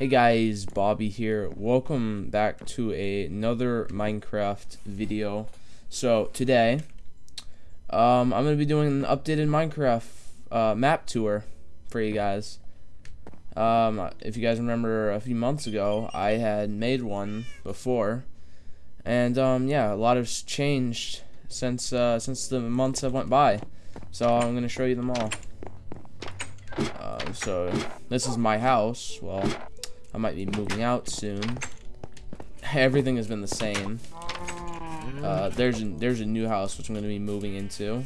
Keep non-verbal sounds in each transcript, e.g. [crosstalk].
Hey guys, Bobby here. Welcome back to a, another Minecraft video. So today, um, I'm gonna be doing an updated Minecraft uh, map tour for you guys. Um, if you guys remember, a few months ago, I had made one before, and um, yeah, a lot has changed since uh, since the months have went by. So I'm gonna show you them all. Um, so this is my house. Well, I might be moving out soon. Everything has been the same. Uh, there's a, there's a new house which I'm gonna be moving into.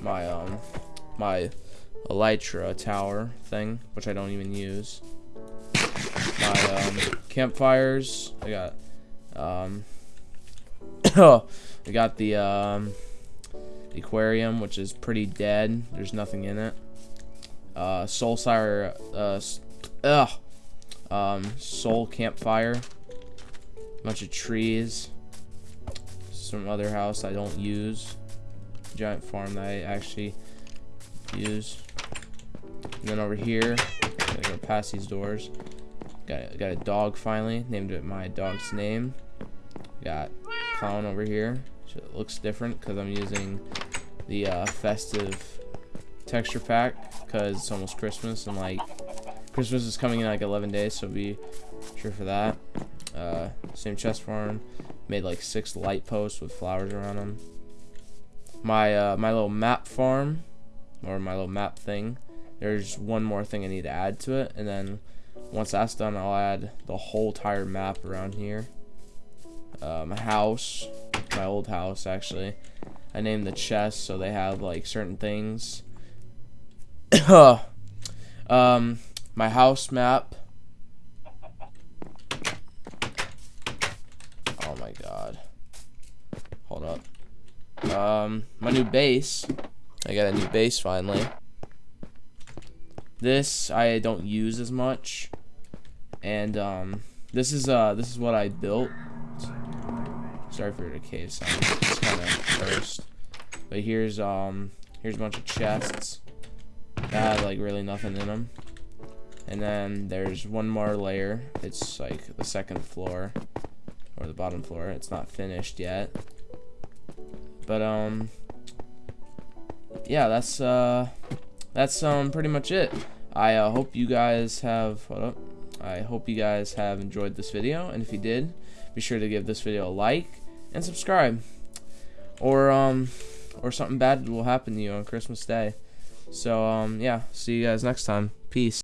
My um my elytra tower thing, which I don't even use. My um, campfires. I got um [coughs] I got the um aquarium, which is pretty dead. There's nothing in it. Uh, Soulsire, uh, ugh, um, soul campfire, bunch of trees, some other house I don't use, giant farm that I actually use. And then over here, gotta go past these doors. Got got a dog finally, named it my dog's name. Got clown over here, so it looks different because I'm using the uh, festive texture pack because it's almost Christmas and like Christmas is coming in like 11 days, so be sure for that. Uh, same chest farm. Made like six light posts with flowers around them. My uh, my little map farm, or my little map thing. There's one more thing I need to add to it, and then once that's done, I'll add the whole entire map around here. Uh, my house, my old house actually. I named the chests so they have like certain things. [coughs] um, my house map. Oh my god. Hold up. Um, my new base. I got a new base finally. This I don't use as much. And um this is uh this is what I built. Sorry for the cave sound. It's kind of first. But here's um here's a bunch of chests that had like really nothing in them. And then there's one more layer. It's like the second floor or the bottom floor. It's not finished yet. But um yeah, that's uh that's um pretty much it. I uh, hope you guys have hold up. I hope you guys have enjoyed this video and if you did, be sure to give this video a like and subscribe. Or um or something bad will happen to you on Christmas Day. So um yeah, see you guys next time. Peace.